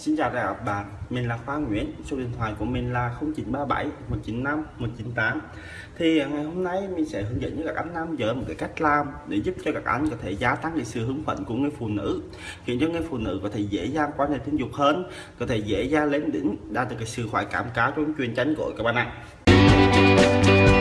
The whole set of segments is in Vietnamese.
Xin chào các bạn, mình là Khoa Nguyễn, số điện thoại của mình là 0937 195 198 Thì ngày hôm nay mình sẽ hướng dẫn cho các anh nam giới một cái cách làm để giúp cho các anh có thể gia tăng cái sự hứng phấn của người phụ nữ khiến cho người phụ nữ có thể dễ dàng quan hệ tình dục hơn có thể dễ dàng lên đỉnh đạt được cái sự khoái cảm cao trong truyền tranh của các bạn ạ.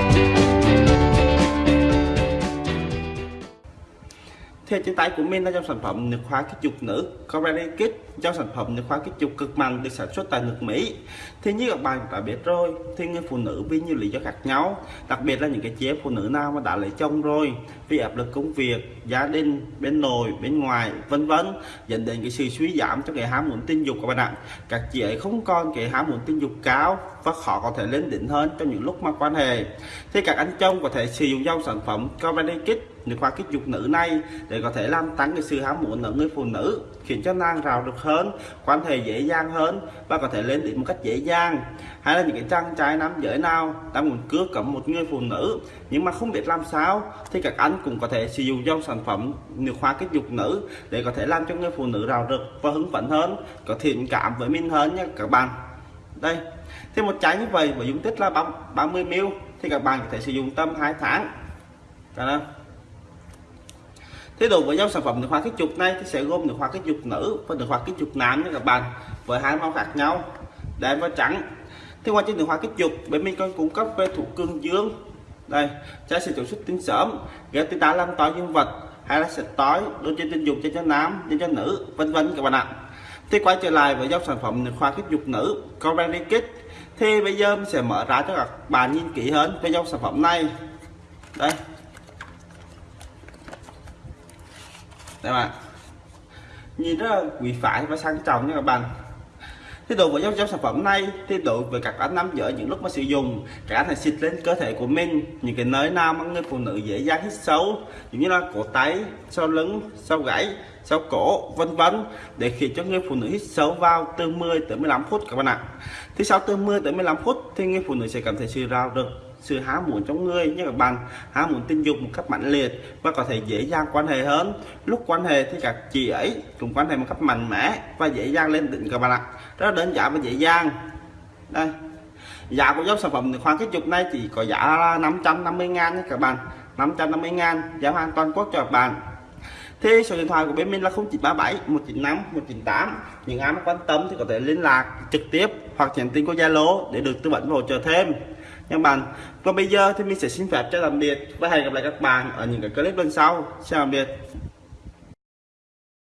Thì trên tay của mình là dòng sản phẩm nước khóa kích dục nữ. Coralie Kit dòng sản phẩm nước khóa kích dục cực mạnh, được sản xuất tại nước Mỹ. Thì như các bạn đã biết rồi thì người phụ nữ vì nhiều lý do khác nhau. Đặc biệt là những cái chế phụ nữ nào mà đã lấy chồng rồi, vì áp lực công việc, gia đình, bên nội, bên ngoài, vân vân, dẫn đến cái sự suy giảm cho cái ham muốn tình dục các bạn ạ. Các chị ấy không còn cái ham muốn tình dục cao và khó có thể lên đỉnh hơn trong những lúc mà quan hệ. Thì các anh chồng có thể sử dụng dòng sản phẩm Coralie Kit nước hoa kích dục nữ này để có thể làm tăng cái sự ham muốn ở người phụ nữ, khiến cho nàng rào được hơn, quan hệ dễ dàng hơn và có thể lên đỉnh một cách dễ dàng. Hay là những cái chàng trai nam giới nào đang muốn cướp cầm một người phụ nữ nhưng mà không biết làm sao thì các anh cũng có thể sử dụng dòng sản phẩm nước hoa kích dục nữ để có thể làm cho người phụ nữ rào rực và hứng phấn hơn, có thiện cảm với mình hơn nha các bạn. Đây, thì một chai như vậy với dung tích là 30 ml thì các bạn có thể sử dụng tầm 2 tháng. Đó thế đồ với dòng sản phẩm được hoa kích trục này thì sẽ gồm được hoa kích trục nữ và được hoa kích trục nam nha các bạn, với hai màu khác nhau, đen và trắng. Thì qua trên được hoa kích dục bên mình còn cung cấp về thủ cương dương. Đây trái sẽ tổ xuất tinh sớm ghép tinh tá làm tỏi dương vật, hay là sẽ tối đôi trên tình dục cho cho nam, cho cho nữ, vân vân các bạn ạ. Thì quay trở lại với dòng sản phẩm được hoa kích dục nữ Coralie Kit thì bây giờ mình sẽ mở ra cho các bạn nhìn kỹ hơn về dòng sản phẩm này. Đây đây bạn. Nhìn rất là quý phái và sang trọng nha các bạn thế dụ với dòng, sản phẩm này thí dụ về các anh nam giới những lúc mà sử dụng. Các anh xịt lên cơ thể của mình những cái nơi nào mà người phụ nữ dễ dàng hít sâu giống như là cổ tay sau lưng sau gãy, sau cổ vân vân để khiến cho người phụ nữ hít sâu vào từ 10 tới 15 phút các bạn ạ. Thì sau từ 10 tới 15 phút thì người phụ nữ sẽ cảm thấy sự rào được sự há muốn trong người như các bạn há muốn tình dục một cách mạnh liệt và có thể dễ dàng quan hệ hơn. Lúc quan hệ thì các chị ấy cũng quan hệ một cách mạnh mẽ và dễ dàng lên đỉnh các bạn ạ rất đơn giản và dễ dàng. Đây. Giá của dòng sản phẩm khoảng cái chục này chỉ có giá là 550 ngàn nha các bạn. 550 ngàn, giá hoàn toàn quốc cho các bạn. Thì số điện thoại của bên mình là 0937 195 198 những ai mà quan tâm thì có thể liên lạc trực tiếp hoặc nhắn tin qua Zalo để được tư vấn và hỗ trợ thêm. Nha bạn, còn bây giờ thì mình sẽ xin phép cho tạm biệt và hẹn gặp lại các bạn ở những cái clip lần sau. Xin tạm biệt.